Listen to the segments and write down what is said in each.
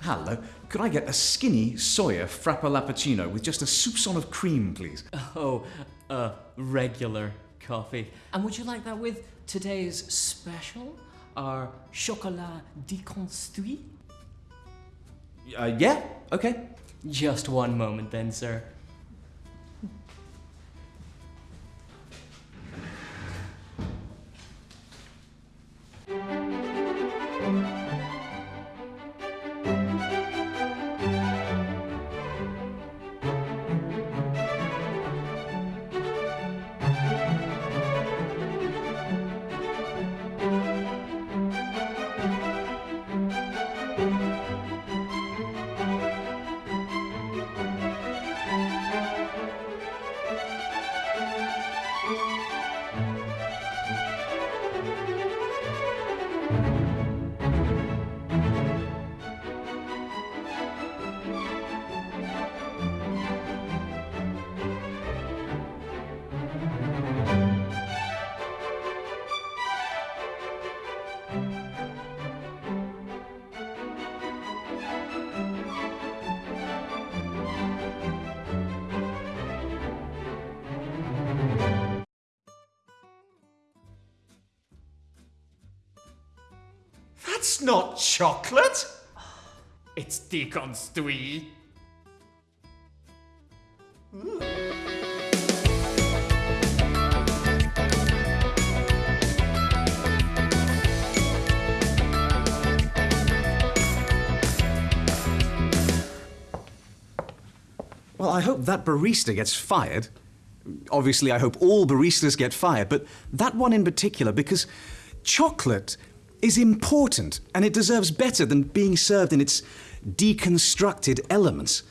Hello. Could I get a skinny soya frappolappuccino with just a soupçon of cream, please? Oh, uh, regular coffee. And would you like that with today's special? Our chocolat déconstruit? Uh, yeah, okay. Just one moment then, sir. Thank mm -hmm. you. That's not chocolate! It's déconstruit. Hmm. Well, I hope that barista gets fired. Obviously, I hope all baristas get fired, but that one in particular, because chocolate is important and it deserves better than being served in its deconstructed elements.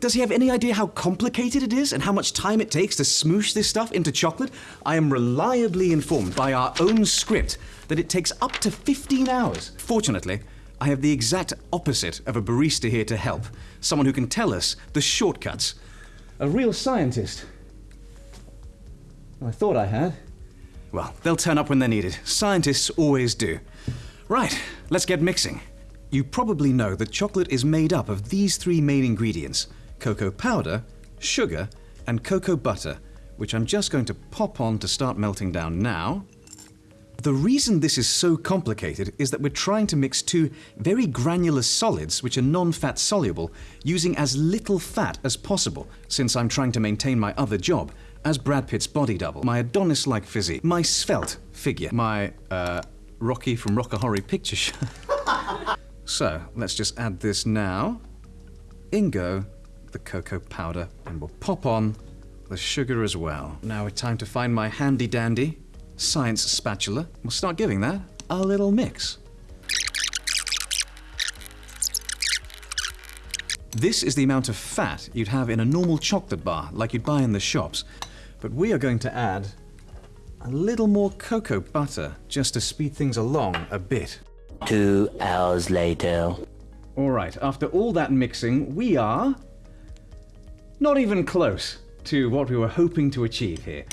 Does he have any idea how complicated it is and how much time it takes to smoosh this stuff into chocolate? I am reliably informed by our own script that it takes up to 15 hours. Fortunately, I have the exact opposite of a barista here to help. Someone who can tell us the shortcuts. A real scientist. I thought I had. Well, they'll turn up when they're needed. Scientists always do. Right, let's get mixing. You probably know that chocolate is made up of these three main ingredients cocoa powder, sugar, and cocoa butter, which I'm just going to pop on to start melting down now. The reason this is so complicated is that we're trying to mix two very granular solids which are non-fat soluble using as little fat as possible since I'm trying to maintain my other job as Brad Pitt's body double, my Adonis-like physique, my svelte figure, my, uh, Rocky from Rocky Horror Picture Show. so, let's just add this now. In go the cocoa powder and we'll pop on the sugar as well. Now it's time to find my handy dandy science spatula. We'll start giving that a little mix. This is the amount of fat you'd have in a normal chocolate bar, like you'd buy in the shops. But we are going to add a little more cocoa butter, just to speed things along a bit. Two hours later. All right, after all that mixing, we are not even close to what we were hoping to achieve here.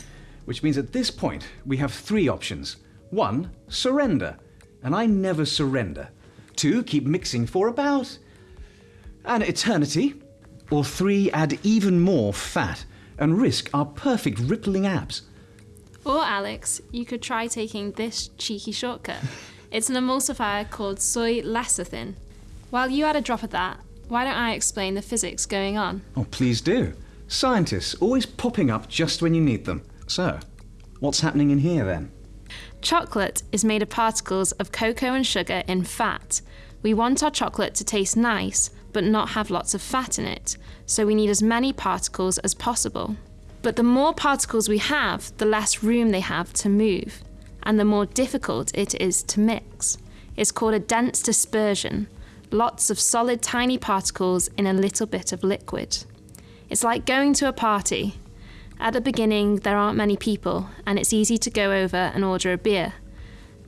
Which means at this point, we have three options. One, surrender. And I never surrender. Two, keep mixing for about an eternity. Or three, add even more fat and risk our perfect rippling abs. Or, Alex, you could try taking this cheeky shortcut. It's an emulsifier called soy lecithin. While you add a drop of that, why don't I explain the physics going on? Oh, please do. Scientists always popping up just when you need them. So, what's happening in here then? Chocolate is made of particles of cocoa and sugar in fat. We want our chocolate to taste nice, but not have lots of fat in it, so we need as many particles as possible. But the more particles we have, the less room they have to move, and the more difficult it is to mix. It's called a dense dispersion, lots of solid tiny particles in a little bit of liquid. It's like going to a party. At the beginning, there aren't many people, and it's easy to go over and order a beer.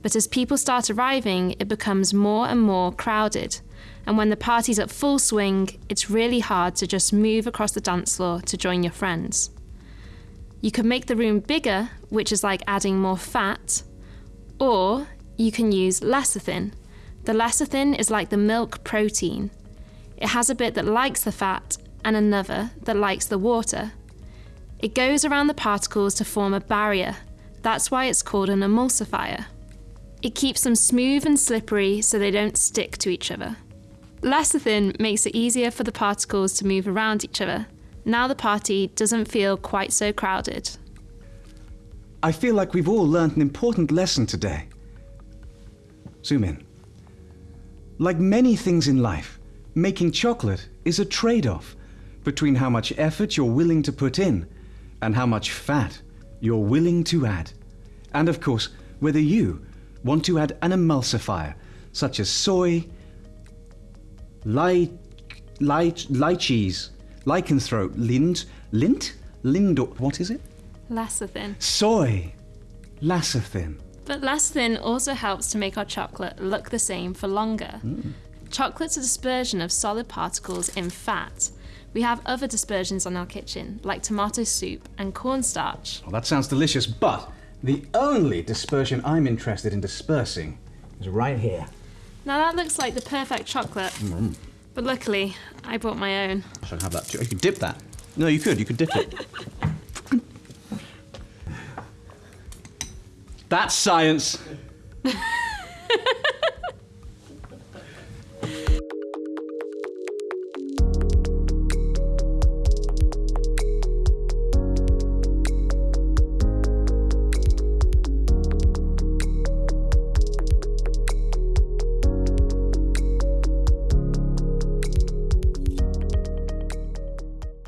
But as people start arriving, it becomes more and more crowded. And when the party's at full swing, it's really hard to just move across the dance floor to join your friends. You can make the room bigger, which is like adding more fat, or you can use lecithin. The lecithin is like the milk protein. It has a bit that likes the fat and another that likes the water. It goes around the particles to form a barrier. That's why it's called an emulsifier. It keeps them smooth and slippery so they don't stick to each other. Lecithin makes it easier for the particles to move around each other. Now the party doesn't feel quite so crowded. I feel like we've all learned an important lesson today. Zoom in. Like many things in life, making chocolate is a trade off between how much effort you're willing to put in and how much fat you're willing to add. And of course, whether you want to add an emulsifier such as soy, light, ly, lychees, lycanthrope, lind, lint, lind, what is it? Lecithin. Soy, lecithin. But lecithin also helps to make our chocolate look the same for longer. Hmm. Chocolate's a dispersion of solid particles in fat. We have other dispersions on our kitchen, like tomato soup and cornstarch. Well, that sounds delicious, but the only dispersion I'm interested in dispersing is right here. Now that looks like the perfect chocolate. Mm. But luckily, I bought my own. I should have that too. You could dip that. No, you could. You could dip it. That's science.